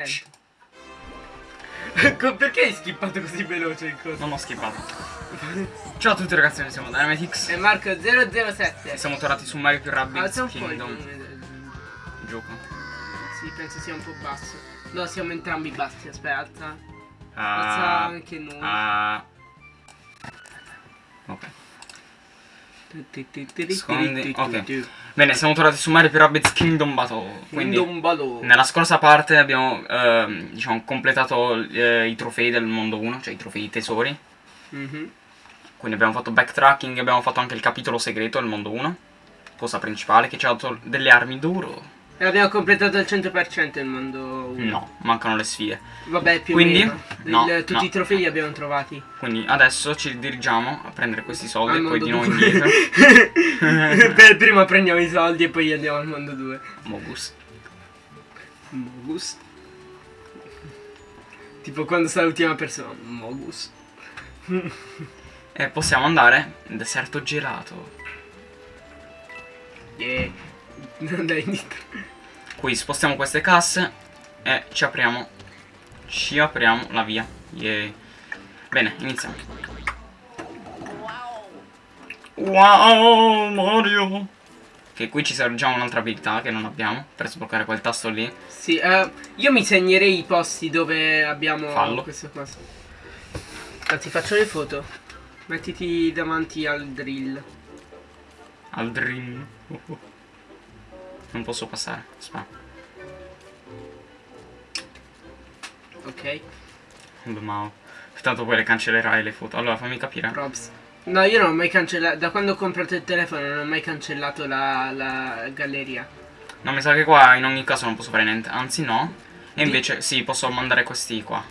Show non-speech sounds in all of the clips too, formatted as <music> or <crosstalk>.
<laughs> Perché hai skippato così veloce il coso? Non ho skippato. Ciao a tutti ragazzi, noi siamo Dynamitix. E Marco 007. E siamo tornati su Mario più Rabbids Alza un po' il Kingdom. del- Gioco. Sì, penso sia un po' basso. No, siamo entrambi bassi, aspetta. Alza Ah, anche noi. ah. ok. Scondi- ok. Bene, siamo tornati su Mario Rabbids Kingdom Battle. Quindi Kingdom Battle. nella scorsa parte abbiamo ehm, diciamo completato eh, i trofei del mondo 1, cioè i trofei tesori. Mhm. Quindi abbiamo fatto backtracking, abbiamo fatto anche il capitolo segreto del mondo 1. Cosa principale che ci ha dato delle armi d'oro. E abbiamo completato il 100% il mondo 1. No, mancano le sfide. Vabbè, più Quindi? o meno. No, Il- tutti no. i trofei li abbiamo trovati. Quindi adesso ci dirigiamo a prendere questi soldi Al e poi di nuovo indietro. <laughs> Per prima prendiamo i soldi e poi andiamo al mondo 2. Mogus. Mogus. Tipo quando sta l'ultima persona. Mogus. <laughs> E possiamo andare nel deserto gelato. Yeah. Dai, indietro. Qui spostiamo queste casse e ci apriamo. Ci apriamo la via. Yay. Bene, iniziamo. Wow, Mario! Che qui ci serve già un'altra abilità che non abbiamo per sbloccare quel tasto lì. Sì, eh, io mi segnerei i posti dove abbiamo Fallo. queste cose. Anzi, faccio le foto. Mettiti davanti al drill. Al dream. <laughs> Non posso passare. Aspetta. Ok? Mao. Tanto poi le cancellerai le foto. Allora fammi capire. Props. No, io non ho mai cancellato. Da quando ho comprato il telefono non ho mai cancellato la, la galleria. No, mi sa che qua in ogni caso non posso fare niente. Anzi no. E Di- invece sì, posso mandare questi qua.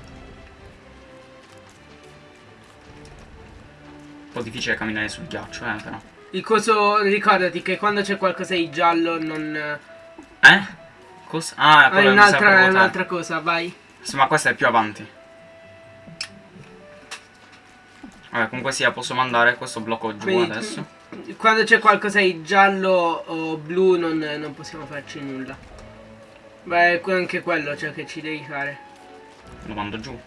Un po' difficile camminare sul ghiaccio, eh, però. Il coso, ricordati che quando c'è qualcosa di giallo non... Eh? Cosa? Ah, Ah, è un'altra, un'altra cosa, vai. Sì, ma questa è più avanti. Vabbè, comunque sia, posso mandare questo blocco giù Quindi, adesso. Quando c'è qualcosa di giallo o blu non, non possiamo farci nulla. Beh, anche quello c'è che ci devi fare. Lo mando giù.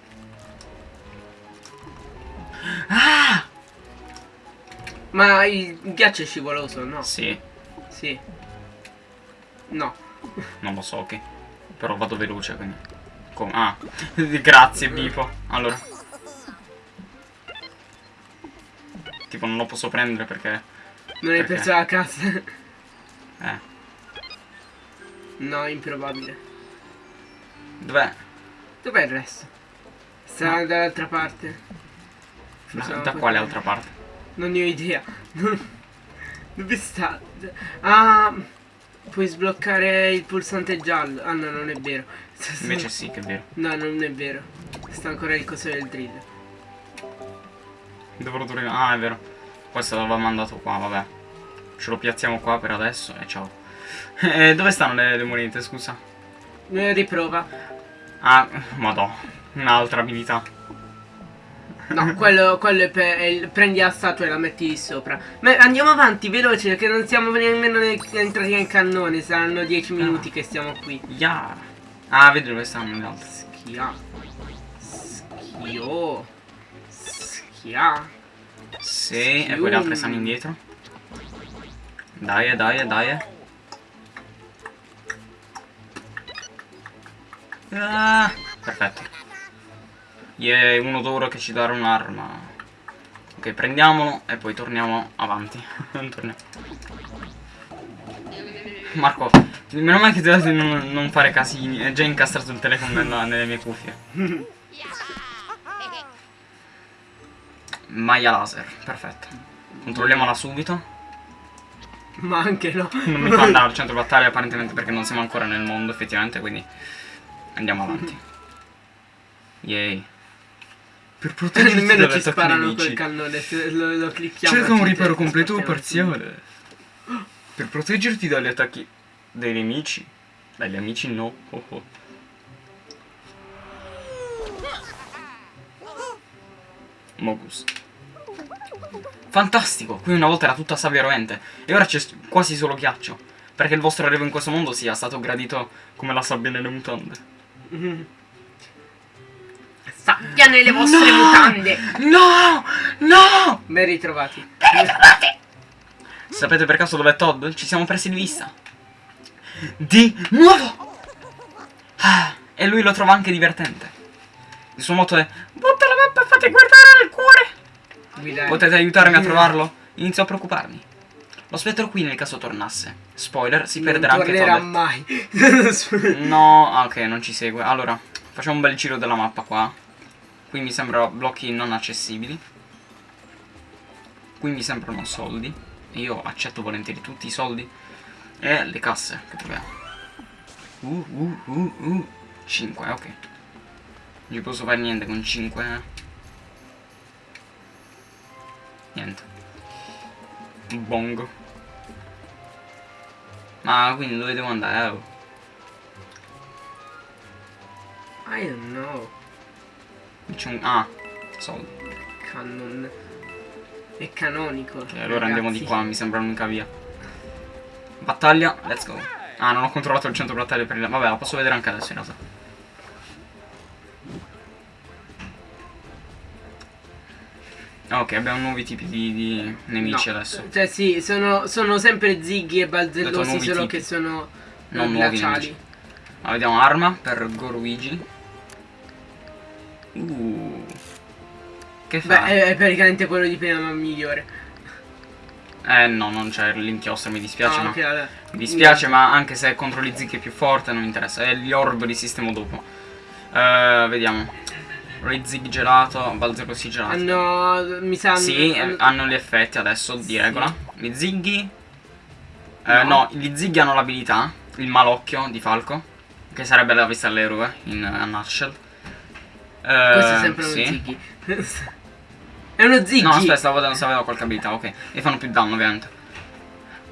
Ah! Ma il ghiaccio è scivoloso, no? Sì, Sì. No. non lo so, ok. Però vado veloce, quindi. Come? Ah, <laughs> grazie, Bipo. Allora. Tipo, non lo posso prendere perché. Non hai perso la cassa. <laughs> Eh. no, improbabile. Dov'è? Dov'è il resto? Sta No. dall'altra parte. Da, da quale altra parte? Non ne ho idea. Dove sta? Ah, puoi sbloccare il pulsante giallo. Ah no, non è vero. Invece sì, che è vero. No, non è vero. Sta ancora il coso del drill. Dovrò durare. Ah, è vero. Questo l'aveva mandato qua, vabbè. Ce lo piazziamo qua per adesso e ciao. <laughs> Eh, dove stanno le, le monete, scusa? Eh, riprova. Ah, madò. Un'altra abilità. No, <laughs> quello, quello è per. è il- prendi la statua e la metti lì sopra. Ma andiamo avanti, veloce, perché non siamo nemmeno ne- entrati nel cannone. Saranno 10 minuti che stiamo qui. Ya. Ah, vedi dove stanno le altre. Schia. Schio. Schia. Sì, e poi le altre stanno indietro. Dai, dai, dai. Ah, perfetto. Yeah, uno d'oro che ci darà un'arma. Ok, prendiamolo e poi torniamo avanti. <laughs> Torniamo. Marco, meno male che ti ho detto di non, non fare casini. È già incastrato il telefono nella- nelle mie cuffie. <laughs> Maya laser, perfetto. Controlliamola subito. Ma anche no. Non mi fa andare al <laughs> centro battaglia apparentemente perché non siamo ancora nel mondo effettivamente, quindi andiamo avanti. Yay. Per proteggerti <laughs> Nemmeno ci sparano nemici. col cannone se lo, lo clicchiamo. Cerca un ci- riparo completo o parziale. Per proteggerti dagli attacchi dei nemici. Dagli amici no. Oh oh. Mogus. Fantastico! Qui una volta era tutta sabbia rovente e ora c'è quasi solo ghiaccio. Perché il vostro arrivo in questo mondo sia stato gradito come la sabbia nelle mutande. <laughs> Sabbia nelle vostre No! mutande. No! No! Ben ritrovati. Sapete per caso dov'è Todd? Ci siamo presi di vista. Di nuovo! Ah, e lui lo trova anche divertente. Il suo motto è Butta la mappa e fate guardare al cuore! Guidare. Potete aiutarmi a trovarlo? Inizio a preoccuparmi. Lo spettro qui nel caso tornasse. Spoiler, si Non perderà anche tornerà Todd. mai. <laughs> No, ah, ok, non ci segue. Allora, facciamo un bel giro della mappa qua. Qui mi sembrano blocchi non accessibili. Qui mi sembrano soldi. Io accetto volentieri tutti i soldi. E le casse che troviamo. Uh, uh, uh, uh. 5, ok. Non ci posso fare niente con 5. Niente. Bongo. Ma quindi dove devo andare? Oh. I don't know. C'è un... Ah, soldi. Canon. È canonico. Ok, allora andiamo di ragazzi. qua, mi sembra l'unica via. Battaglia, let's go. Ah, non ho controllato il centro battaglia per il... Vabbè, la posso vedere anche adesso in realtà. Ah, Ok, abbiamo nuovi tipi di, di nemici No, adesso. Cioè sì, sono, sono sempre zighi e balzellosi, solo tipi. che sono Non eh, nuovi glaciali. Ma vediamo arma per Goruigi. Uh. Che fa? Beh, è, praticamente quello di prima, ma migliore. Eh no, non c'è l'inchiostro, mi dispiace, Ah, no. ok, vabbè. Mi dispiace, ma anche se contro gli zig è più forte, non mi interessa. E gli orb li sistemo dopo. Eh, vediamo. Rizig gelato, Balzero si gelato. Hanno. Mi sa. Sì, hanno- eh, hanno gli effetti adesso di Sì. regola. Gli zighi. eh, No. no, gli zighi hanno l'abilità. Il malocchio di Falco. Che sarebbe la vista all'eroe in a nutshell. Eh, Questo è sempre sì. uno zighi. <laughs> è uno zighi. No, aspetta, stavo vedendo se aveva qualche abilità, ok. E fanno più danno, ovviamente.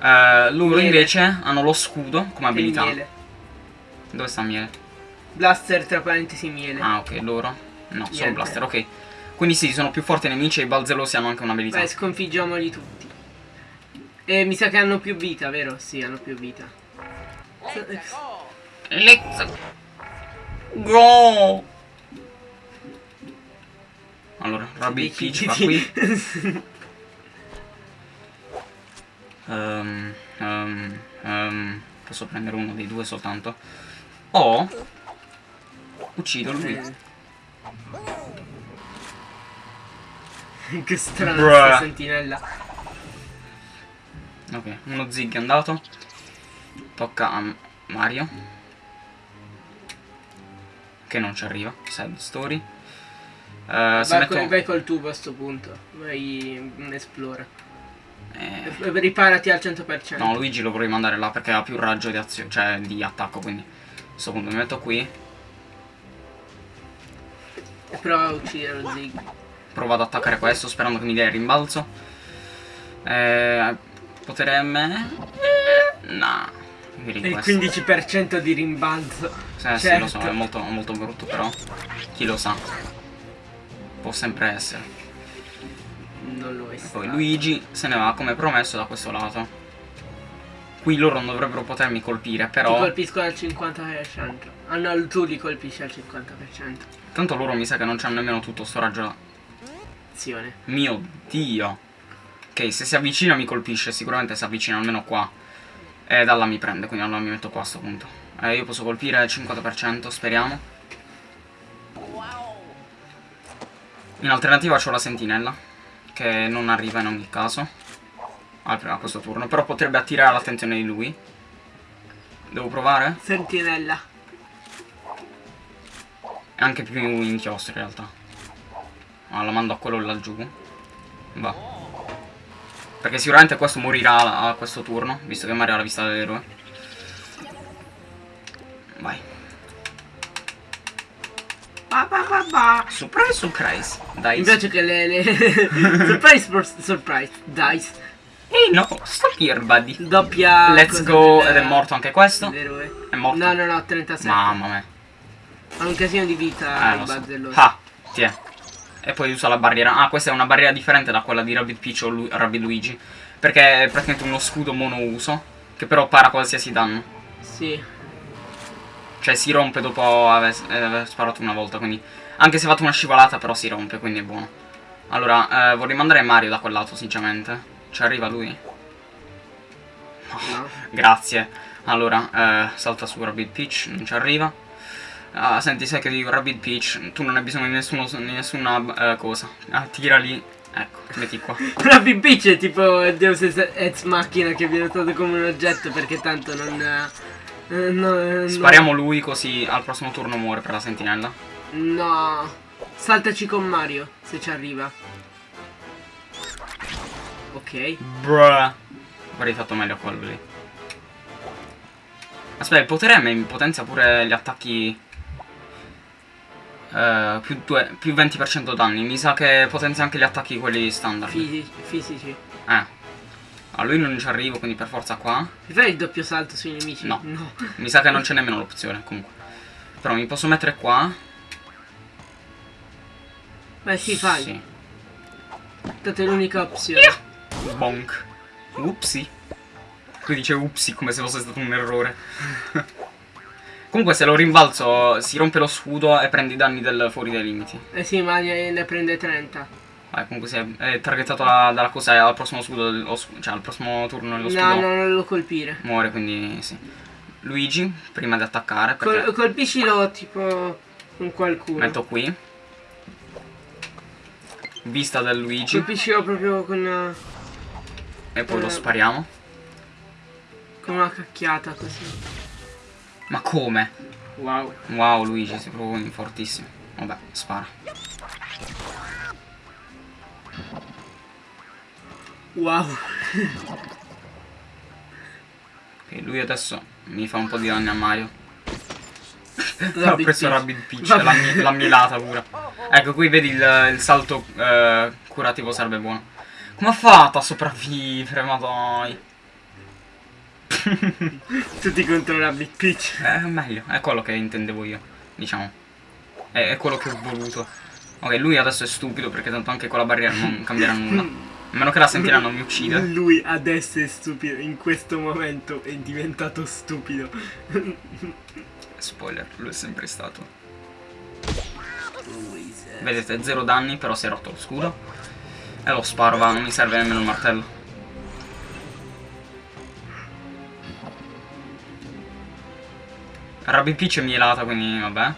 Eh, loro Miele. invece hanno lo scudo come abilità. miele. Dove sta miele? Blaster tra parentesi miele. Ah, ok, loro. No, solo Niente. blaster, ok. Quindi sì, sono più forti i nemici e i balzelosi hango anche un'abilità. Beh, sconfiggiamoli tutti. E mi sa che hanno più vita, vero? Sì, hanno più vita. Let's go! Allora, Rabbit Peach va qui. Ehm, ehm, ehm, posso prendere uno dei due soltanto. O uccido lui. che strana Bruh. questa sentinella. Ok, uno zig è andato. Tocca a Mario. Che non ci arriva. Sad story. Se Vai, metto... col, vai col tubo a sto punto. Vai in esplora. eh, Riparati al 100%. No, Luigi lo vorrei mandare là perché ha più raggio di azione, cioè di attacco, quindi. A questo punto mi metto qui. E prova a uccidere lo zig. Provo ad attaccare questo sperando che mi dia il rimbalzo. Eh, potere M. Eh, no. Direi Il questo. 15% di rimbalzo. Eh, sì, lo so, certo. è molto, molto brutto però. Chi lo sa. Può sempre essere. Non lo è E stato. poi Luigi se ne va come promesso da questo lato. Qui loro non dovrebbero potermi colpire, Ti però. colpiscono al 50%. Ah no, tu li colpisci al 50%. Tanto loro mi sa che non c'hanno nemmeno tutto sto raggio. Azione. Mio dio. Ok, se si avvicina mi colpisce, sicuramente si avvicina almeno qua. E da là mi prende, quindi allora mi metto qua a sto punto. Eh, io posso colpire al 50%, speriamo. In alternativa c'ho la sentinella, che non arriva in ogni caso. A a questo turno, però potrebbe attirare l'attenzione di lui. Devo provare? Sentinella. E anche più inchiostro in realtà. Ah, la mando a quello laggiù. Va. Perché sicuramente questo morirà a, a questo turno, visto che Mario ha la vista dell'eroe. Vai. Ba ba ba ba. Surprise, surprise. Mi Dai. piace che le... le... <laughs> surprise, surprise, dice. Ehi no, stop here, buddy. Doppia... Let's go. Ed è morto anche questo. dell'eroe. È morto. No, no, no, 37. Mamma mia. Ha un casino di vita Eh, il so. Ah, tiè. E poi usa la barriera. Ah, questa è una barriera differente da quella di Rabbit Peach o Lu- Rabbit Luigi. Perché è praticamente uno scudo monouso. Che però para qualsiasi danno. Sì. Cioè si rompe dopo aver, aver sparato una volta, quindi... Anche se ha fatto una scivolata, però si rompe, quindi è buono. Allora, eh, vorrei mandare Mario da quel lato, sinceramente. Ci arriva lui? No. <laughs> Grazie. Allora, eh, salta su Rabbit Peach, non ci arriva. Ah, senti, sai che dico Rabbit Peach, tu non hai bisogno di, nessuno, di nessuna eh, cosa. Ah, tira lì. Ecco, ti metti qua. <laughs> Rabbit Peach è tipo Deus Ex Machina che viene usato come un oggetto perché tanto non... eh, no, eh, Spariamo lui così al prossimo turno muore per la sentinella. No. Saltaci con Mario, se ci arriva. Ok. Bruh. Avrei fatto meglio a quello lì. Aspetta, il potere M potenzia pure gli attacchi... eh, più, due- più 20% danni. Mi sa che potenzia anche gli attacchi quelli standard. Fisi- fisici. Eh. A lui non ci arrivo, quindi per forza qua. Mi fai il doppio salto sui nemici? No. No. Mi sa che non c'è nemmeno l'opzione, comunque. Però mi posso mettere qua. Beh sì, fai. Sì. È l'unica opzione. Bonk. Upsi. Lui dice upsi come se fosse stato un errore. <laughs> Comunque se lo rimbalzo si rompe lo scudo e prende i danni del fuori dai limiti. Eh sì, ma ne prende 30. Vai, comunque si è, è targettato da- dalla cosa al prossimo scudo, dello cioè al prossimo turno dello scudo No, no, non lo colpire. muore, quindi sì. Luigi, prima di attaccare, perché Col- colpiscilo tipo con qualcuno. metto qui. Vista del Luigi Colpiscilo proprio con, e poi lo eh. spariamo. con una cacchiata così. Ma come? Wow. Wow Luigi, sei proprio fortissimo. Vabbè, spara. Wow. Ok, lui adesso mi fa un po' di danni a Mario. Ho preso Peach. Rabbit Peach, l'ha mi- l'ha milata pure. Ecco, qui vedi il, il salto eh, curativo sarebbe buono. Come ha fatto a sopravvivere, ma dai. Tutti contro Rabbit Peach. È meglio, è quello che intendevo io, diciamo. È, è quello che ho voluto. Ok, lui adesso è stupido perché tanto anche con la barriera non cambierà nulla. A meno che la sentinella non mi uccida. Lui adesso è stupido. In questo momento è diventato stupido. Spoiler, lui è sempre stato. Vedete, zero danni, però si è rotto lo scudo. E lo sparo, va, non mi serve nemmeno il martello. Rabbit Peach è mielata, quindi vabbè.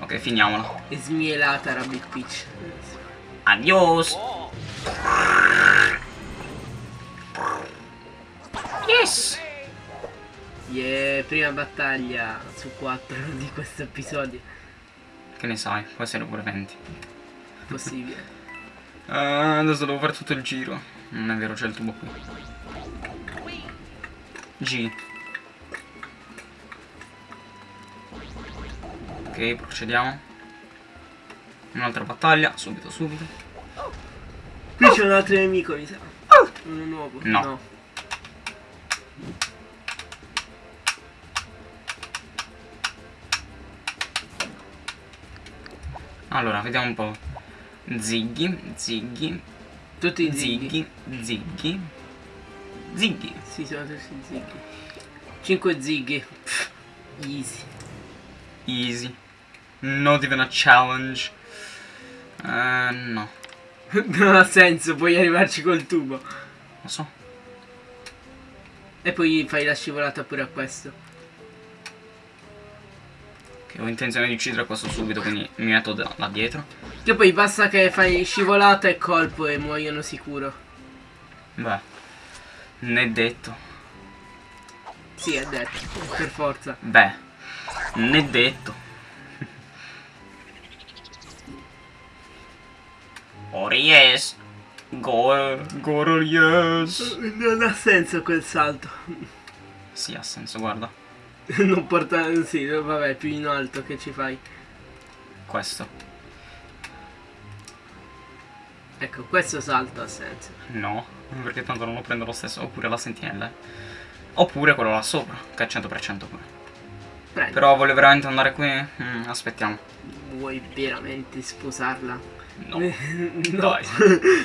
Ok, finiamola. È smielata Rabbit Peach. Adios! Prima battaglia su 4 <laughs> di questo episodio. Che ne sai, può essere pure 20. Possibile. Ah, <laughs> adesso devo fare tutto il giro. Non è vero, c'è il tubo qui. G. Ok, procediamo. Un'altra battaglia, subito, subito. Qui c'è un altro nemico, mi sa. Uno nuovo. No. Allora, vediamo un po'. Ziggy, Ziggy, Tutti zighi. Ziggy, Ziggy, Ziggy. Sì, sono tutti zighi. 5 zighi. Pff, Easy. Easy. Not even a challenge. Eh, no, <laughs> non ha senso, puoi arrivarci col tubo. lo so. E poi fai la scivolata pure a questo. Che ho intenzione di uccidere questo subito, quindi mi metto da, là dietro. Che poi basta che fai scivolata e colpo e muoiono sicuro. Beh, ne detto. Sì, è detto. Per forza. Beh, ne detto. <laughs> Oh yes. Go, go yes. Non ha senso quel salto. Sì, ha senso, guarda. <laughs> Non porta... Sì, vabbè, più in alto che ci fai. Questo. Ecco, questo salto ha senso. No, perché tanto non lo prendo lo stesso. Oppure la sentinella. Oppure quello là sopra, che è 100% pure. Prendi. Però voglio veramente andare qui. Mm, aspettiamo. Vuoi veramente sposarla? No. <laughs> no. Dai.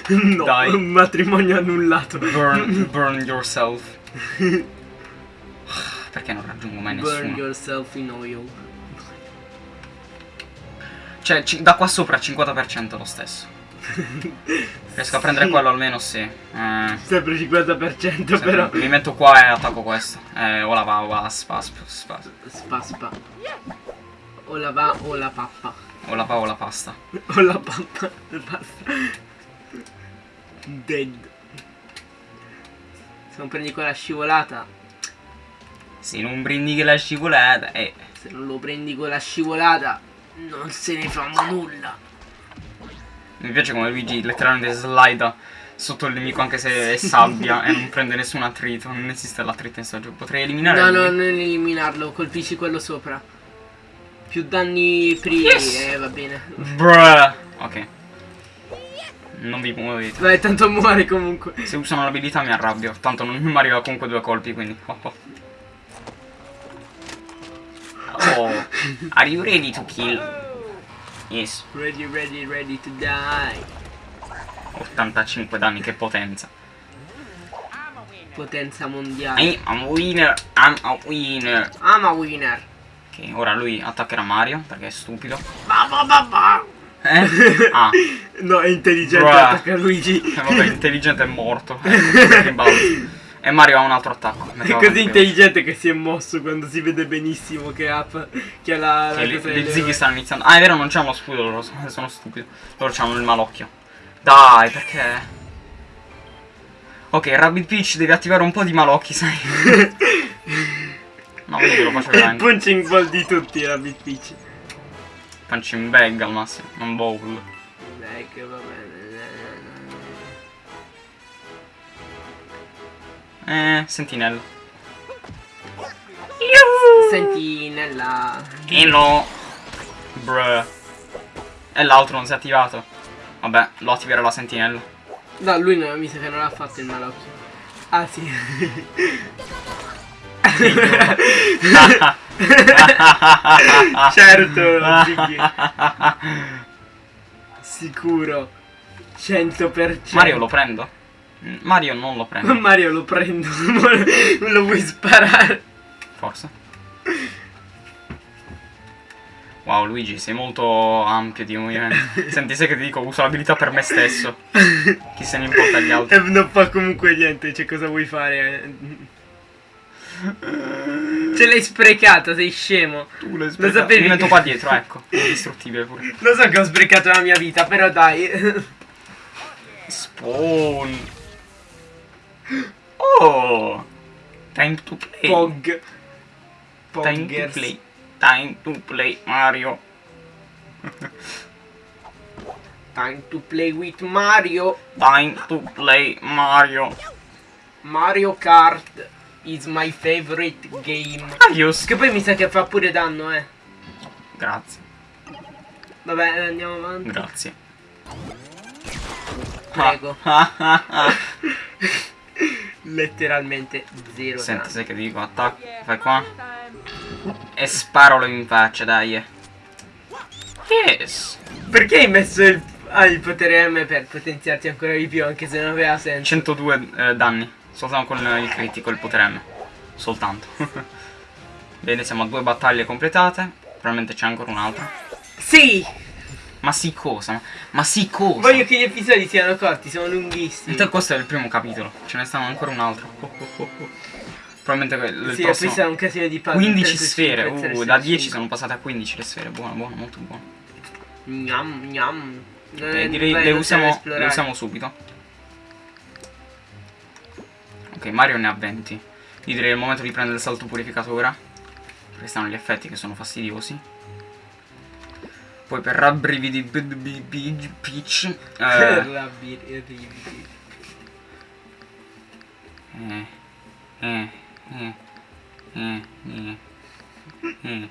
<laughs> no. Dai. Un matrimonio annullato. Burn, burn yourself. Perché non raggiungo mai Burn nessuno? yourself in oil. Cioè, ci- da qua sopra 50% lo stesso. <laughs> Riesco a prendere Sì. quello almeno sì. Eh, Sempre 50% se- però. Mi metto qua e attacco questo. Eh, ora va, va, spa, spa, spa. Spa spa. O la va o la pappa. O la pa o la pasta. <laughs> O la pappa. Basta. Dead. Se non prendi quella scivolata. Se non prendi che la scivolata, eh. Se non lo prendi con la scivolata. Non se ne fa nulla. Mi piace come Luigi letteralmente slida sotto il nemico anche se è sabbia <laughs> e non prende nessun attrito. Non esiste l'attrito in sto gioco. Potrei eliminare No, no, non eliminarlo. Colpisci quello sopra. Più danni primi. Yes! Eh, va bene. Bruh. Ok. Non vi muovete. Vai, tanto muore comunque. Se usano l'abilità mi arrabbio. Tanto non mi arriva comunque due colpi, quindi. Oh, oh. Oh, are you ready to kill? Yes, Ready, ready, ready to die. 85 danni, che potenza. Potenza mondiale. I'm a winner, I'm a winner. I'm a winner. Ok, ora lui attaccherà Mario, perché è stupido. Ba, ba, ba, ba. Eh? <laughs> Ah, No, è intelligente, Bruh. attacca Luigi. eh, vabbè, intelligente è morto. <laughs> Eh. E Mario ha un altro attacco. È così intelligente che si è mosso quando si vede benissimo che ha, che ha la, Che la le delle- zighi stanno iniziando. Ah, è vero, non c'hanno lo scudo loro, sono stupido. Loro hanno il malocchio. Dai, perché? Ok, Rabbit Peach deve attivare un po' di malocchi, sai? <laughs> no, che lo faccio È il veramente. punching ball di tutti, Rabbit Peach. Punching bag al massimo, non bowl. Che va bene. Eh, sentinella. Senti nella... Hello. Bruh. E l'altro non si è attivato. Vabbè, lo attiverà la sentinella. No, lui no, mi sa che non l'ha fatto il malocchio. Ah sì. <laughs> certo. Sicuro. 100%. Mario lo prendo? Mario non lo prendo, <laughs> Mario lo prendo. <laughs> lo vuoi sparare? forse. Wow, Luigi, sei molto ampio di movimento. <laughs> Senti, sai che ti dico, uso l'abilità per me stesso. Chi se ne importa gli altri. E non fa comunque niente, cioè cosa vuoi fare? Ce l'hai sprecata, sei scemo. Tu l'hai Lo sapevi? Mi metto qua dietro, ecco. Indistruttibile pure. Lo so che ho sprecato la mia vita, però dai. Spawn. Oh. Time to play. Pog. Time to play. Time to play Mario. Time to play with Mario. Time to play Mario. Mario Kart is my favorite game. Adios. Che poi mi sa che fa pure danno, eh. Grazie. Vabbè, andiamo avanti. Grazie. Prego. <laughs> Ah, ah, ah. <laughs> Letteralmente zero Senti, danno. sai che ti dico? Attacco. Fai qua. E sparalo in faccia, dai. Yes. Perché hai messo il, ah, il potere M per potenziarti ancora di più, anche se non aveva senso? 102 eh, danni. Soltanto con il critico, il potere M. Soltanto. <laughs> Bene, siamo a due battaglie completate. Probabilmente c'è ancora un'altra. Sì! Ma sì cosa? Ma sì cosa? Voglio che gli episodi siano corti, sono lunghissimi. Intanto questo è il primo capitolo. Ce ne stanno ancora un altro. Oh, oh, oh, oh. Probabilmente que- il Sì, prossimo... sarà un casino di puzzle. 15 3 su sfere. 5, 3 Uh, da 10 5. sono passate a 15 le sfere. Buono, buono, molto buono. Gnam, gnam. Non Eh, direi le usiamo, le usiamo subito. Ok, Mario ne ha 20. Io direi è il momento di prendere il salto purificatore. Perché stanno gli effetti che sono fastidiosi. Poi per rabbrividi. Per Eh, la bir- i brividi. eh, eh, eh, eh, eh.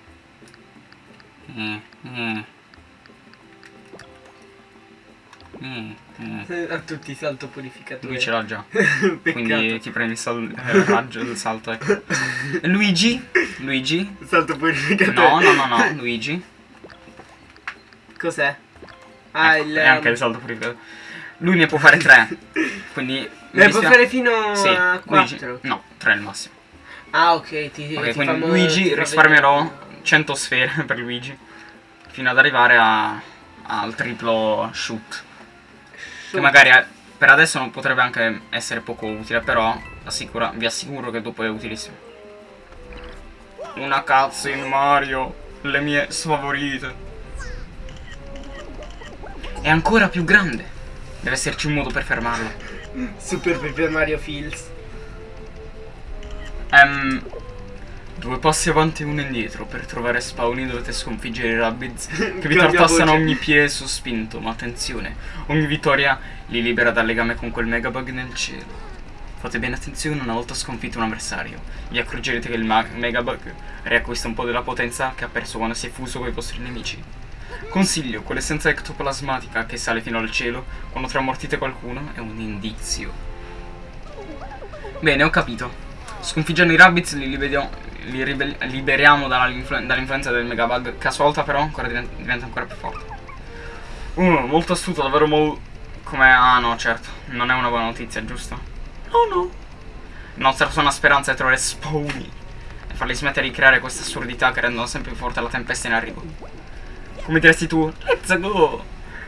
A tutti salto purificatore. Lui ce l'ha già. <laughs> Quindi ti prendi il, sal- il raggio del salto, ecco. <laughs> Luigi? Luigi? Salto purificatore. No, no, no, no, Luigi. Cos'è? Ah, Ecco, il... E anche il salto purificatore. Lui ne può fare tre. <laughs> Quindi... mi Ne può fare fino Sì, a Luigi. 4. No, tre al massimo. Ah, ok, ti, Ok, ti quindi fanno- ti Luigi risparmierò vedere- 100 sfere <laughs> per Luigi. Fino ad arrivare a, al triplo shoot. Che magari eh, per adesso non potrebbe anche essere poco utile, però assicura, vi assicuro che dopo è utilissimo. Una cutscene Mario, le mie sfavorite. È ancora più grande. Deve esserci un modo per fermarlo. Super Paper Mario Fields. Ehm, due passi avanti e uno indietro. Per trovare Spawny dovete sconfiggere i Rabbids <laughs> che vi tartassano ogni piede sospinto. Ma attenzione, ogni vittoria li libera dal legame con quel megabug nel cielo. Fate bene attenzione una volta sconfitto un avversario. Vi accorgerete che il megabug riacquista un po' della potenza che ha perso quando si è fuso con i vostri nemici. Consiglio, quell'essenza ectoplasmatica che sale fino al cielo quando tramortite qualcuno è un indizio. Bene, ho capito. Sconfiggendo i rabbits li, li liberiamo dall'influ- dall'influenza del megabug, che però ancora diventa, diventa ancora più forte. Uh, molto astuto, davvero molto... Come... Ah no, certo, non è una buona notizia, giusto? No, no. La nostra sola speranza è trovare Spawny e farli smettere di creare queste assurdità che rendono sempre più forte la tempesta in arrivo. Come diresti tu? Let's go!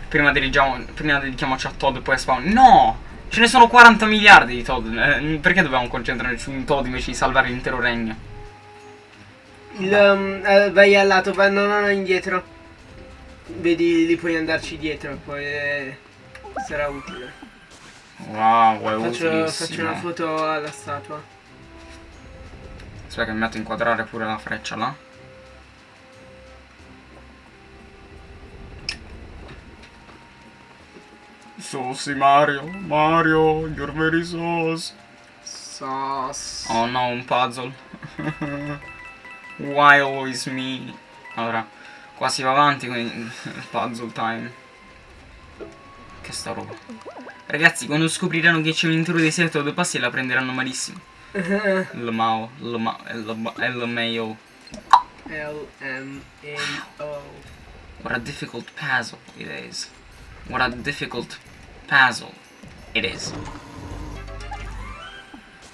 Prima prima dedichiamoci a Todd e poi a Spawn. No! Ce ne sono 40 miliardi di Todd. eh, perché dobbiamo concentrarci su un Todd invece di salvare l'intero regno? Il, um, eh, vai al lato, vai, no, no, no, indietro. Vedi, lì puoi andarci dietro, poi eh, sarà utile. Wow, è Faccio, faccio una foto alla statua. Aspetta che mi metto a inquadrare pure la freccia là. Saucy Mario, Mario, you're very sauce. Sos. Oh no, un puzzle. Why always me? Allora, qua si va avanti con il puzzle time. Che sta roba. Ragazzi, quando scopriranno che c'è un intero deserto a due passi la prenderanno malissimo. <laughs> Lmao, Lmao, LMAO. L-M-A-O. What a difficult puzzle it is. What a difficult puzzle it is.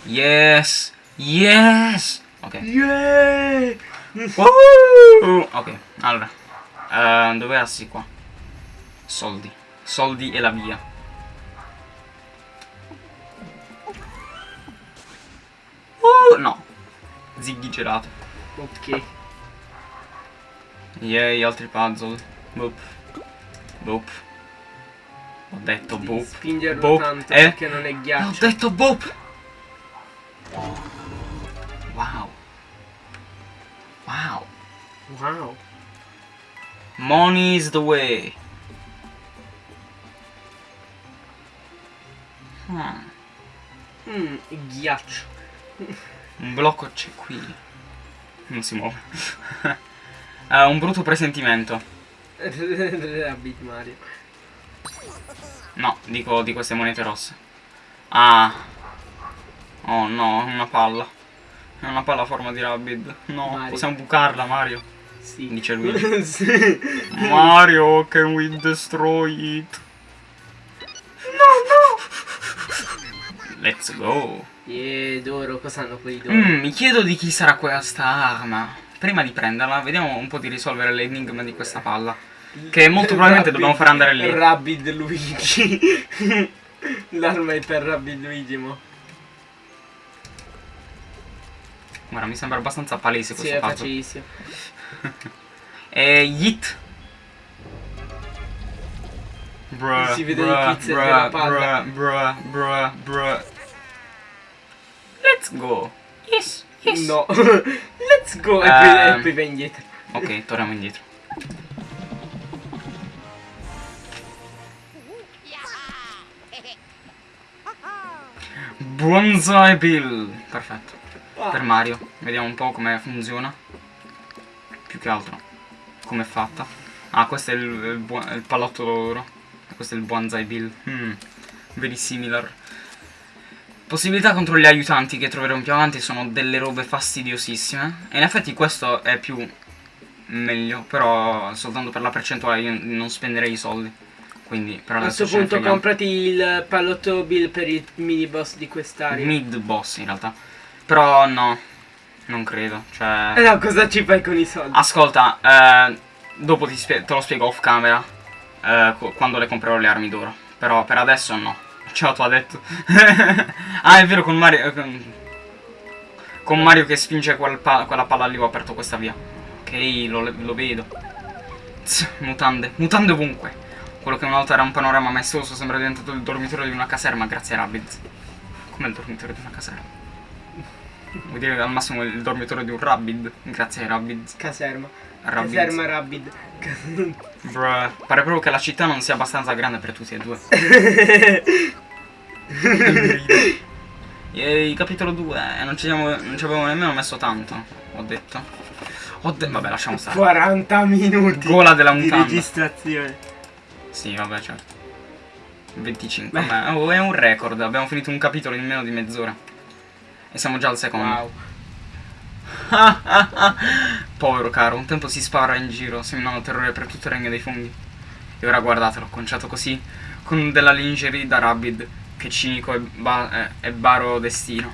Yes! Yes! Ok. Yeah! Woohoo! Ok, allora. Uh, dove assi qua? Soldi. Soldi e la via. Uh, no. Ziggy gelato. Ok. Yay, altri puzzle. Boop. Boop. Ho detto boop. spingerlo Boop. tanto Eh? perché non è Ho ghiaccio. detto boop. Wow. Wow. Wow. Money is the way. Hmm. Mm, ghiaccio. Un blocco c'è qui. Non si muove. Eh, <laughs> un brutto presentimento. <laughs> Rabbit Mario. No, dico di queste monete rosse. Ah. Oh no, una palla. È una palla a forma di rabbit. No, Mario. possiamo bucarla, Mario. Sì. Dice lui. <laughs> Sì. Mario, can we destroy it? No, no. Let's go. E d'oro, cosa hanno quelli d'oro? Mm, mi chiedo di chi sarà questa arma. Prima di prenderla, vediamo un po' di risolvere l'enigma di questa palla. Che molto probabilmente dobbiamo far andare lì. Rabbid Luigi. <laughs> L'arma è per Rabbid Luigi, mo. Guarda, mi sembra abbastanza palese Sì, questo è puzzle. facilissimo. <laughs> E Yeet. Bruh, Si vede bruh, il bruh, della palla. bruh, bruh, bruh, bruh. Let's go. Yes, yes. No. <laughs> Let's go. E poi, Ehm. e poi vai indietro. Ok, torniamo indietro. Bonsai Bill. Perfetto. Per Mario. Vediamo un po' come funziona. Più che altro. Come è fatta. Ah, questo è il, il, il pallotto d'oro. Questo è il Bonsai Bill. Hmm. Very similar. Possibilità contro gli aiutanti che troveremo più avanti sono delle robe fastidiosissime. E in effetti questo è più meglio. Però soltanto per la percentuale io non spenderei i soldi. Quindi per A questo punto comprati il pallotto Bill per il mini boss di quest'area. Mid boss in realtà. Però no. Non credo. Cioè. Eh no, cosa ci fai con i soldi? Ascolta, eh, Dopo te lo spiego off camera. eh, quando le comprerò le armi d'oro. Però per adesso no. Ciao, tu ha detto. <laughs> ah, è vero, con Mario. con- Con Mario che spinge quel pa- quella palla lì ho aperto questa via. Ok, lo, lo vedo. Tss, mutande. Mutande ovunque. Quello che una volta era un panorama maestoso sembra diventato il dormitorio di una caserma grazie a Rabbids. Come il dormitorio di una caserma? Vuol dire al massimo il dormitorio di un Rabbid grazie ai Rabbids. Caserma. Rabbids. Caserma Rabbid. <laughs> Bruh, pare proprio che la città non sia abbastanza grande per tutti e due. <laughs> Yay, capitolo 2. Non ci, siamo, non ci avevo nemmeno messo tanto. Ho detto. Ho vabbè, lasciamo stare. 40 minuti Gola della di mutanda. registrazione. Sì, vabbè, certo. 25. Vabbè, oh, è un record. Abbiamo finito un capitolo in meno di mezz'ora. E siamo già al secondo. Wow. <laughs> Povero caro, un tempo si spara in giro, seminando terrore per tutto il regno dei funghi. E ora guardatelo, conciato così, con della lingerie da Rabid, che cinico e, ba- eh, e baro destino.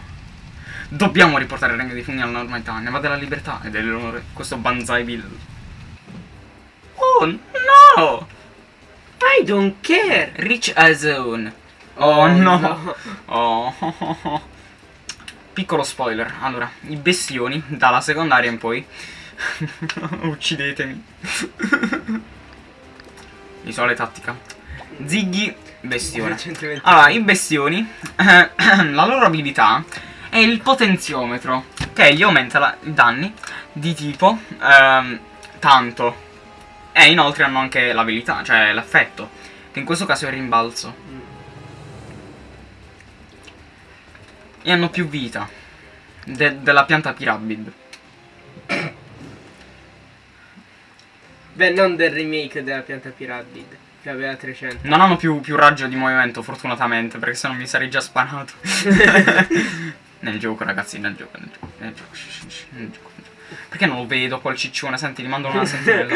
Dobbiamo riportare il regno dei funghi alla normalità, ne va della libertà e dell'onore, questo Banzai Bill. Oh no! I don't care. Rich as own. Oh, no. <laughs> Oh. Piccolo spoiler. Allora, i bestioni, dalla secondaria in poi. <laughs> Uccidetemi. <laughs> Visuale tattica. Ziggy, bestione. Allora, i bestioni, <coughs> la loro abilità è il potenziometro, che gli aumenta i danni di tipo ehm, tanto. E inoltre hanno anche l'abilità, cioè l'effetto, che in questo caso è il rimbalzo. E hanno più vita de- della pianta Pyramid. Beh, non del remake della pianta Pyramid, che aveva 300. Non hanno più, più raggio di movimento, fortunatamente, perché sennò mi sarei già sparato. <laughs> nel gioco, ragazzi, nel gioco, nel gioco, nel gioco, nel gioco. Perché non lo vedo quel ciccione? Senti, gli mando una <laughs> sentinella.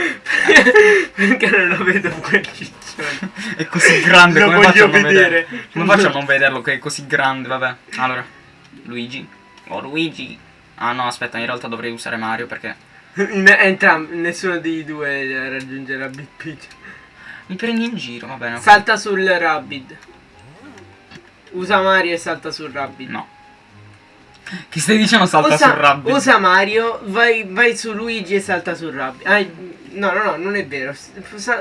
Perché non lo vedo quel ciccione. È così grande, Lo come faccio a non vedere. Come faccio a non vederlo che è così grande, vabbè. Allora, Luigi. Oh, Luigi. Ah no, aspetta, in realtà dovrei usare Mario perché... <laughs> Entrambi, nessuno dei due raggiungerà Big Peach. Mi prendi in giro, va bene. Salta sul Rabbid. Usa Mario e salta sul Rabbid. No. Che stai dicendo salta usa, sul rabbit? usa Mario, vai, vai su Luigi e salta sul Rabbit. Ah, no, no, no, non è vero.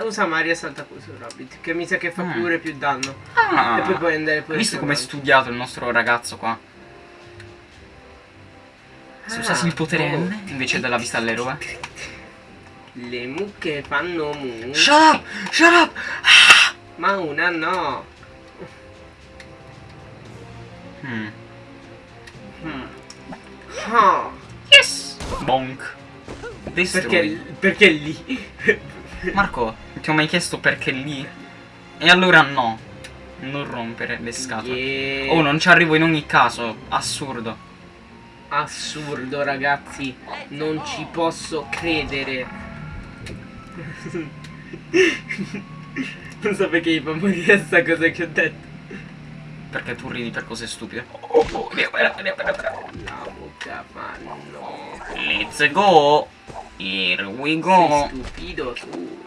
Usa, Mario e salta sul Rabbit. Che mi sa che fa Mm. pure più danno. Ah, E poi puoi andare pure visto come è studiato il nostro ragazzo qua? Se Ah, usassi il potere oh. N invece della vista all'eroe. Le mucche fanno mu. Shut up! Shut up! Ma una no. Hmm. Ah, Yes! Bonk. Perché, perché lì? <laughs> Marco, ti ho mai chiesto perché lì? E allora no. Non rompere le scatole. Yeah. Oh, non ci arrivo in ogni caso. Assurdo. Assurdo ragazzi, non ci posso credere. <laughs> non so perché mi fa morire sta cosa che ho detto. Perché tu ridi per cose stupide. Oh, oh, via, via, via, via, via. La bocca fanno. Let's go. Here we go. Sei stupido tu.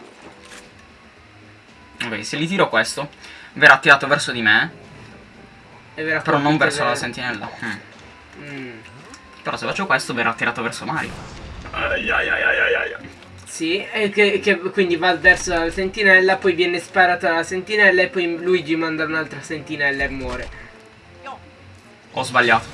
Ok, se gli tiro questo, verrà tirato verso di me. Però non verso le- la sentinella. Mm. Mm. Però se faccio questo, verrà tirato verso Mario. Ai, ai, ai, ai, ai, ai. Sì, e che, che quindi va verso la sentinella, poi viene sparata la sentinella e poi Luigi manda un'altra sentinella e muore. Ho sbagliato.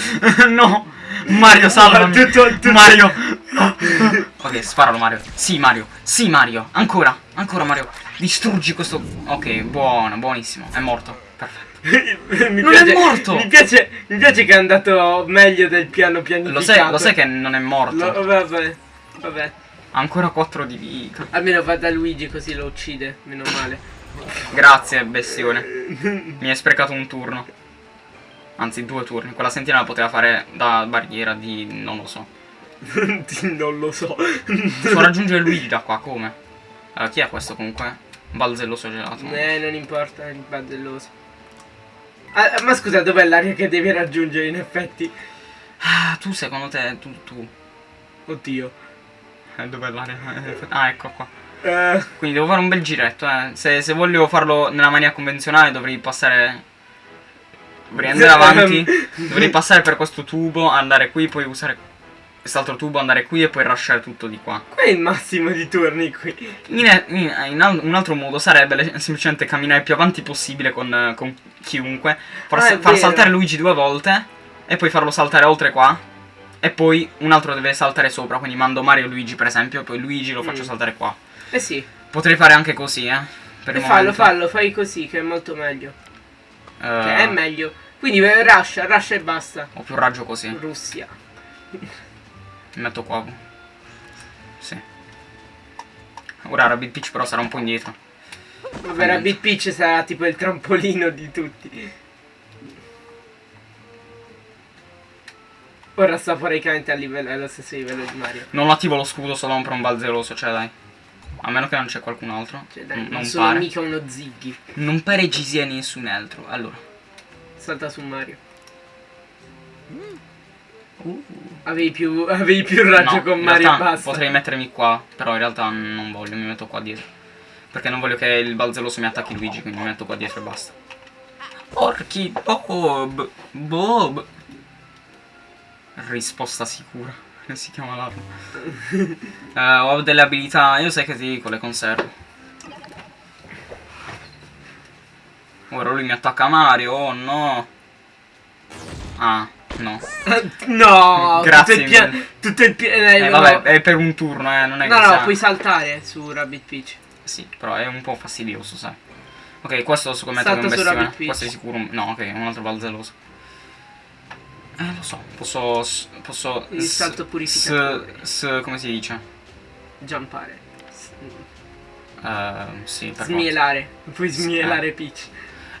<laughs> no! Mario, salvami! <laughs> Tutto- tutto- Mario! <laughs> ok, sparalo Mario. Sì, Mario. Sì, Mario. Ancora. Ancora, Mario. Distruggi questo... Ok, buono, buonissimo. È morto. Perfetto. mi Non è morto! Mi piace, mi piace che è andato meglio del piano pianificato. Lo sai, lo sai che non è morto? Lo- vabbè, vabbè. Ancora 4 di vita. Almeno va da Luigi così lo uccide, meno male. Grazie, bestione. Mi hai sprecato un turno. Anzi, due turni. Quella sentinella poteva fare da barriera di... non lo so. <laughs> non lo so. Devo raggiungere Luigi da qua, come? Allora, chi è questo comunque? Balzelloso gelato. Eh, non importa, è baldelloso. Ah, ma scusa, dov'è l'area che devi raggiungere in effetti? Ah, tu secondo te, tu, tu. Oddio. Eh, dov'è l'area? Ah, ecco qua. Eh, Quindi devo fare un bel giretto, eh. Se, se voglio farlo nella maniera convenzionale dovrei passare... Dovrei andare <laughs> avanti. dovrei passare per questo tubo, andare qui, poi usare quest'altro tubo, andare qui e poi rushare tutto di qua. Qual è il massimo di turni qui? In, in- in un altro modo sarebbe semplicemente camminare più avanti possibile con, con chiunque, far, Ah, far saltare Luigi due volte e poi farlo saltare oltre qua. E poi un altro deve saltare sopra, quindi mando Mario e Luigi per esempio, poi Luigi lo faccio Mm. saltare qua. Eh sì. Potrei fare anche così, eh. Per E fallo, fallo, fai così che è molto meglio. Eh, Cioè, è meglio. Quindi eh, rusha, rusha e basta. Ho più raggio così. Russia. Mi metto qua. Sì. Ora Rabbit Peach però sarà un po' indietro. Vabbè, Rabbit Peach sarà tipo il trampolino di tutti. Ora sta praticamente a livello, allo stesso livello di Mario. Non attivo lo scudo solo per un balzeroso, cioè dai. A meno che non c'è qualcun altro. Cioè, dai, Mm, non, non sono pare. mica uno Ziggy. Non pare ci sia nessun altro. Allora. Salta su Mario. Avevi più, <laughs> avevi più raggio no, con Mario e realtà basta. Potrei mettermi qua, però in realtà non voglio, mi metto qua dietro. Perché non voglio che il balzeroso mi attacchi Luigi, quindi mi metto qua dietro e basta. Porchi Bob! Bob! Risposta sicura. Come si chiama l'arma? Eh, ho delle abilità, io sai che ti dico, le conservo. Ora lui mi attacca Mario, oh no. Ah, no. no, Grazie tutto il pia- eh, Eh, vabbè, è per un turno, eh, non è no, che no, sia- puoi saltare su Rabbit Peach. Sì, però è un po' fastidioso, sai. Ok, questo secondo me è Salta un bestione. Questo è sicuro. No, ok, un altro balzeroso. Eh, lo so. Posso. Posso. Il salto purificatore. S, s, come si dice? Jumpare. S- Eh, sì, per. Smielare. Puoi smielare Peach.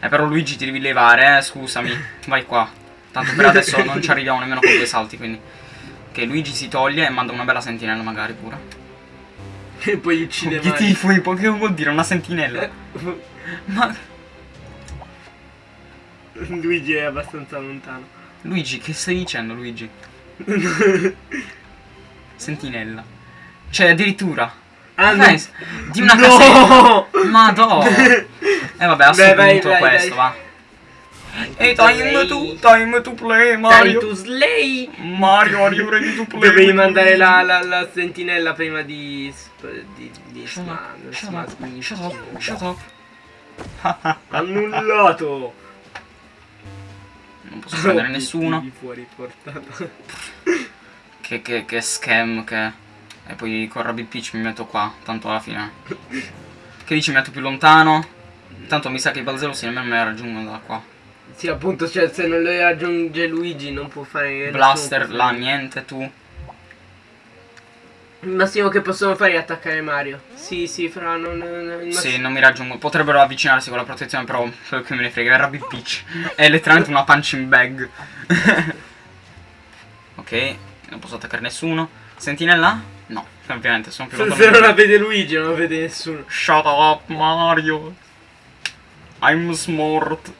Eh, però Luigi ti devi levare, eh, scusami. <laughs> Vai qua. Tanto per adesso non ci arriviamo nemmeno con due salti, quindi. Ok, Luigi si toglie e manda una bella sentinella magari pure. E poi uccide Mario. Obiettivo, ippo, che vuol dire una sentinella? Ma. Luigi è abbastanza lontano. Luigi, che stai dicendo, Luigi? <laughs> Sentinella. Cioè, addirittura. Ah, no. Di una No! casetta. Ma E <laughs> eh, vabbè, a sto vai, punto vai, questo, dai. va. Ehi, time to, time to play, Time Mario. to slay! Mario, are you ready to play? Dovevi mandare la, la, la sentinella prima di... di... di Shut up, shut up, shut up. Annullato! Non posso prendere nessuno. Fuori portata. <laughs> Che, che, che scam che è. E poi con Rabbit Peach mi metto qua, tanto alla fine. Che dici mi metto più lontano? Tanto mi sa che i balzerosi nemmeno me la raggiungono da qua. Sì, appunto, cioè, se non lo raggiunge Luigi non può fare... Blaster, là, niente, tu. Il massimo che possono fare è attaccare Mario. Sì, sì, fra non... non- Sì, non mi raggiungo. Potrebbero avvicinarsi con la protezione, però quello che me ne frega è Rabbit Peach. È letteralmente una punching bag. <laughs> ok, non posso attaccare nessuno. Sentinella? No, ovviamente sono più Se, lontano. se non la vede Luigi non la vede nessuno. Shut up, Mario. I'm smart.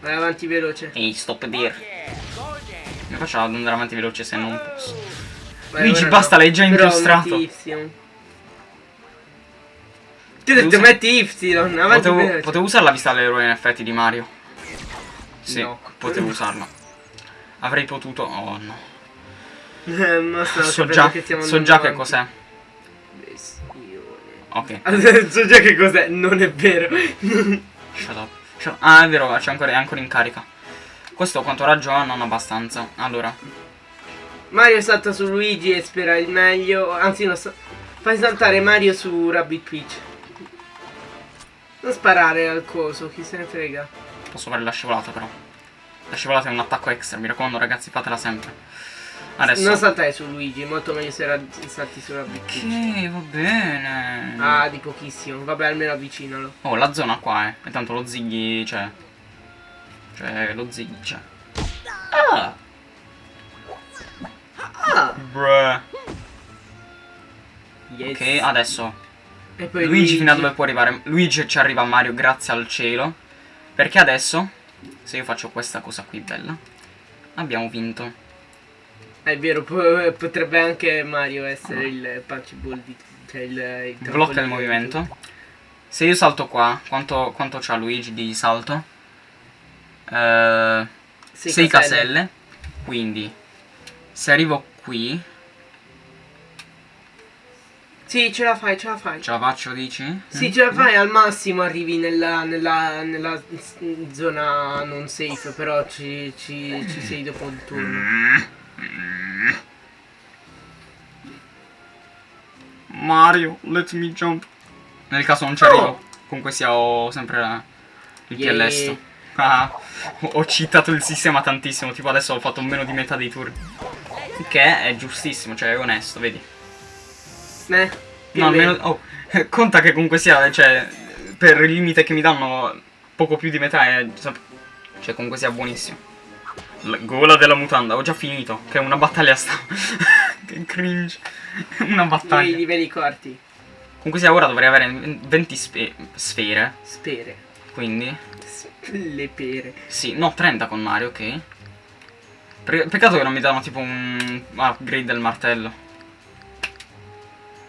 Vai avanti veloce. Ehi, stop there. Mi faccio ad andare avanti veloce se non posso. Vai, Luigi, basta, l'hai già Y. Ti ho detto Usa- metti Y, avanti Potevo, veloce. potevo usare la vista dell'eroe in effetti di Mario. Sì, No. potevo usarla. Avrei potuto. Oh no. <laughs> Eh, So già, so già che cos'è. Ok. <laughs> so già che cos'è, non è vero. <laughs> Shut up. Shut up. Ah, è vero, c'è ancora, è ancora in carica. Questo quanto raggio ha? Non abbastanza. Allora. Mario salta su Luigi e spera il meglio. Anzi, no, fai saltare Mario su Rabbit Peach. Non sparare al coso, chi se ne frega. Posso fare la scivolata però. La scivolata è un attacco extra, mi raccomando ragazzi, fatela sempre. Adesso. Non saltare su Luigi, molto meglio se salti su Rabbit Peach. Ok, va bene. Ah, di pochissimo. Vabbè, almeno avvicinalo. Oh, la zona qua, eh. E tanto lo Ziggy, cioè... Cioè, lo Ziggy, cioè... Ah! Ah! Bruh. Yes. Ok, adesso... E poi Luigi fino a dove può arrivare? Luigi ci arriva a Mario grazie al cielo. Perché adesso, se io faccio questa cosa qui bella, abbiamo vinto. È vero, po- potrebbe anche Mario essere il punchable di... Cioè il, il Blocca il movimento. Se io salto qua, quanto, quanto c'ha Luigi di salto? 6 Sei caselle. Quindi, se arrivo qui, Sì, ce la fai, ce la fai. ce la faccio, dici? Sì, Mm? ce la fai, al massimo arrivi nella, nella, nella zona non safe, però ci, ci, ci sei dopo il turno. Mario, let me jump. Nel caso non ci arrivo. Oh. Comunque sia, ho sempre il Yeah. PLS. Ah, ho ho cheatato il sistema tantissimo. Tipo adesso ho fatto meno di metà dei turni. Che è giustissimo, cioè è onesto, vedi. Eh, No, almeno. Oh, <laughs> conta che comunque sia, cioè, per il limite che mi danno, poco più di metà è. Cioè, comunque sia buonissimo. La gola della mutanda, ho già finito. Che è una battaglia sta. <laughs> che cringe. <laughs> Una I battaglia. livelli corti. Comunque sia ora dovrei avere 20 spe- sfere. Spere. Quindi. Le pere. Sì, no, 30 con Mario, ok. Pe- peccato che non mi danno tipo un upgrade del martello.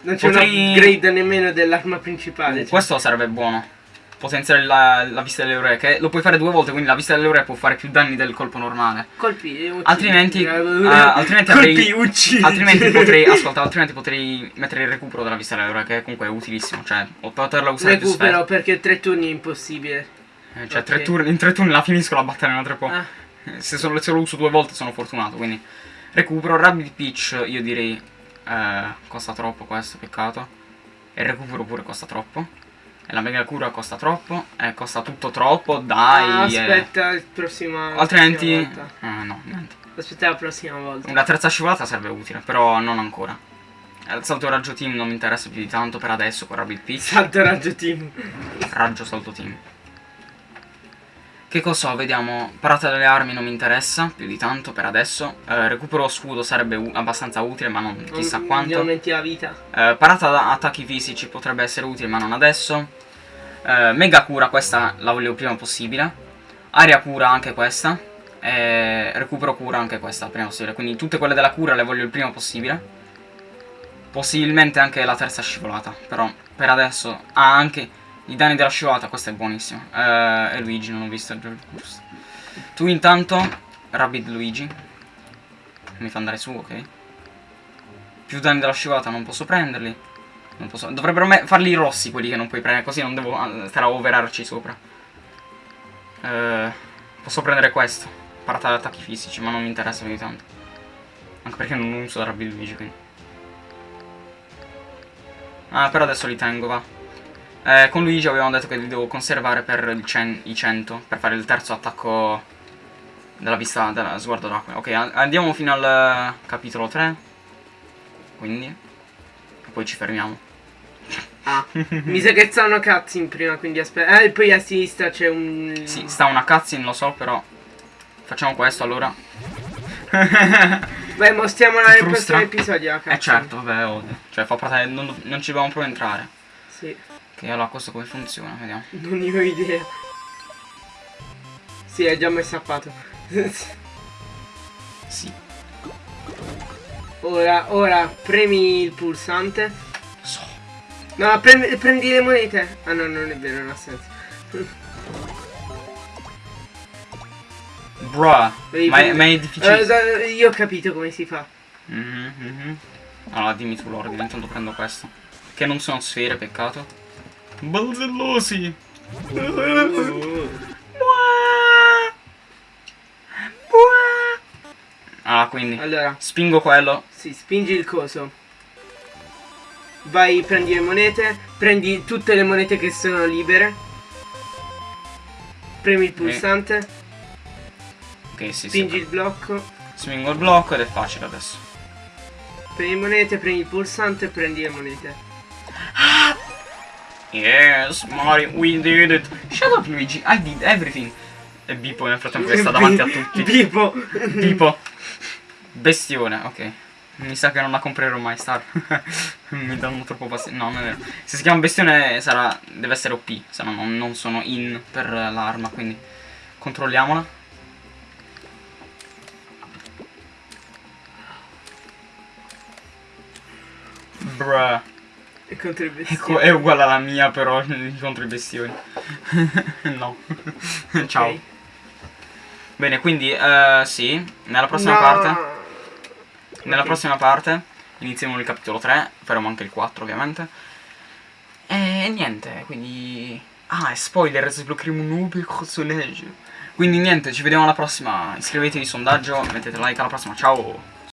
Non c'è Potrei- un upgrade nemmeno dell'arma principale. cioè. Questo sarebbe buono. Potenziare la, la vista delle ore, che lo puoi fare due volte, quindi la vista delle ore può fare più danni del colpo normale. Colpi, eh, uccidi. Altrimenti, ah, altrimenti colpi, avrei-. Altrimenti <laughs> potrei, ascolta, altrimenti potrei mettere il recupero della vista delle ore, che comunque è utilissimo. Cioè, poterla usare più Recupero spesso. perché tre turni è impossibile. Eh, cioè, ok. tre turni, in tre turni la finisco la battaglia un altro po'. Ah, Se, solo- se lo uso due volte sono fortunato, quindi recupero. Rabbit Peach io direi eh, costa troppo questo, peccato. E recupero pure costa troppo. E la mega cura costa troppo. E costa tutto troppo, dai. ah, eh. aspetta il prossimo. Altrimenti... Ah, no, niente. Aspetta la prossima volta. Una terza scivolata sarebbe utile, però non ancora. Eh, Il salto raggio team non mi interessa più di tanto per adesso con Rabbit Peach. Salto raggio team. Raggio salto team. Che cosa ho? Vediamo. Parata delle armi non mi interessa più di tanto per adesso. Eh, recupero scudo sarebbe abbastanza utile, ma non chissà Non- quanto. aumenti la vita. Eh, parata da attacchi fisici potrebbe essere utile, ma non adesso. Eh, mega cura, questa la voglio il prima possibile. Aria cura anche questa. E recupero cura anche questa prima possibile. Quindi tutte quelle della cura le voglio il prima possibile. Possibilmente anche la terza scivolata. Però per adesso. Ah, anche i danni della scivolata, questo è buonissimo. Eh, e Luigi, non ho visto. giusto. Tu intanto, Rabbit Luigi. Mi fa andare su, ok? Più danni della scivolata non posso prenderli. Non posso... Dovrebbero farli rossi quelli che non puoi prendere, così non devo ah, stare a overarci sopra. Eh, posso prendere questo. Parata ad attacchi fisici, ma non mi interessa più di tanto. Anche perché non uso Rabbit Luigi, quindi. Ah, però adesso li tengo, va. Eh, con Luigi avevamo detto che li devo conservare per il cen- i 100, per fare il terzo attacco della vista, della sguardo d'acqua. Ok, andiamo fino al eh, capitolo 3. Quindi. E poi ci fermiamo. Ah, mi sa che stanno cutscene prima, quindi aspetta. Eh, poi a sinistra c'è un. Sì, sta una cutscene, lo so, però. Facciamo questo allora. Beh, mostriamola Ti nel prossimo episodio. La Eh certo, vabbè, ovvio. Cioè, fa parte. Non, non ci dobbiamo proprio entrare. Sì, Ok, allora questo come funziona, vediamo. <laughs> non ne ho idea. Sì, è già messo a pato. <laughs> Sì. ora, ora premi il pulsante. So. No, premi- prendi le monete. Ah no, non è vero, non ha senso. <laughs> Bruh. Ma è, ma è difficile. Eh, io ho capito come si fa. Mhm, mhm. Allora dimmi tu l'ordine, intanto prendo questo. Che non sono sfere, peccato. Balzellosi! Ah, quindi Allora, spingo quello. sì, spingi il coso. Vai, prendi le monete. Prendi tutte le monete che sono libere. Premi il pulsante. Ok, sì, Spingi sì. il blocco. Spingo il blocco ed è facile adesso. Prendi le monete, prendi il pulsante e prendi le monete. Yes, Mario, we did it. Shut up, Luigi, I did everything. E Bipo nel frattempo che sta davanti a tutti. Bippo. Bippo. Bestione, ok. Mi sa che non la comprerò mai, Star. <laughs> Mi danno troppo passione. No, non è vero. Se si chiama bestione sarà... deve essere OP, se no non sono in per l'arma, quindi controlliamola. Bruh. E contro i Ecco, bestioni. è uguale alla mia però <laughs> contro i bestioni. <laughs> no. Ciao. Ok. Bene, quindi eh, sì, nella prossima No. parte, nella Ok. prossima parte iniziamo il capitolo 3, faremo anche il 4 ovviamente. E niente, quindi ah, e spoiler, sbloccheremo un nuovo personaggio. Quindi niente, ci vediamo alla prossima. Iscrivetevi sondaggio, mettete like alla prossima. Ciao.